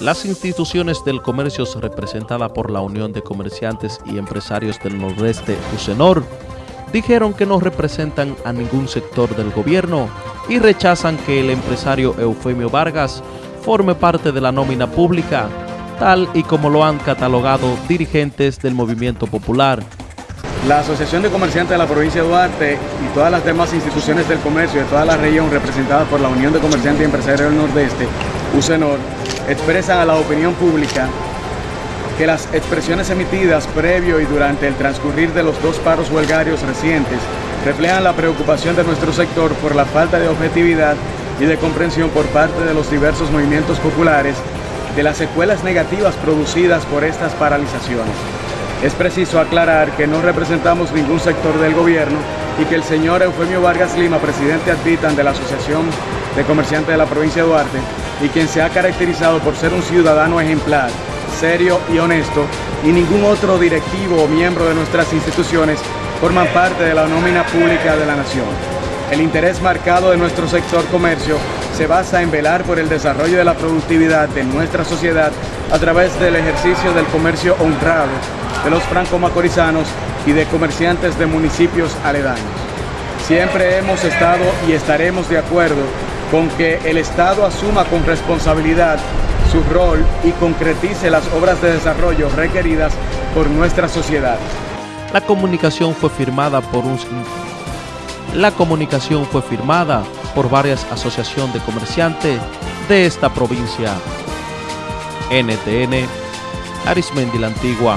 Las instituciones del comercio representadas por la Unión de Comerciantes y Empresarios del Nordeste, UCENOR, dijeron que no representan a ningún sector del gobierno y rechazan que el empresario Eufemio Vargas forme parte de la nómina pública, tal y como lo han catalogado dirigentes del movimiento popular. La Asociación de Comerciantes de la provincia de Duarte y todas las demás instituciones del comercio de toda la región representadas por la Unión de Comerciantes y Empresarios del Nordeste, UCENOR, expresan a la opinión pública que las expresiones emitidas previo y durante el transcurrir de los dos paros huelgarios recientes reflejan la preocupación de nuestro sector por la falta de objetividad y de comprensión por parte de los diversos movimientos populares de las secuelas negativas producidas por estas paralizaciones. Es preciso aclarar que no representamos ningún sector del gobierno y que el señor Eufemio Vargas Lima, presidente advitan de la Asociación de Comerciantes de la provincia de Duarte, y quien se ha caracterizado por ser un ciudadano ejemplar, serio y honesto, y ningún otro directivo o miembro de nuestras instituciones forman parte de la nómina pública de la nación. El interés marcado de nuestro sector comercio se basa en velar por el desarrollo de la productividad de nuestra sociedad a través del ejercicio del comercio honrado de los franco-macorizanos y de comerciantes de municipios aledaños. Siempre hemos estado y estaremos de acuerdo con que el Estado asuma con responsabilidad su rol y concretice las obras de desarrollo requeridas por nuestra sociedad. La comunicación fue firmada por un la comunicación fue firmada por varias asociaciones de comerciantes de esta provincia. NTN, Arismendi la Antigua,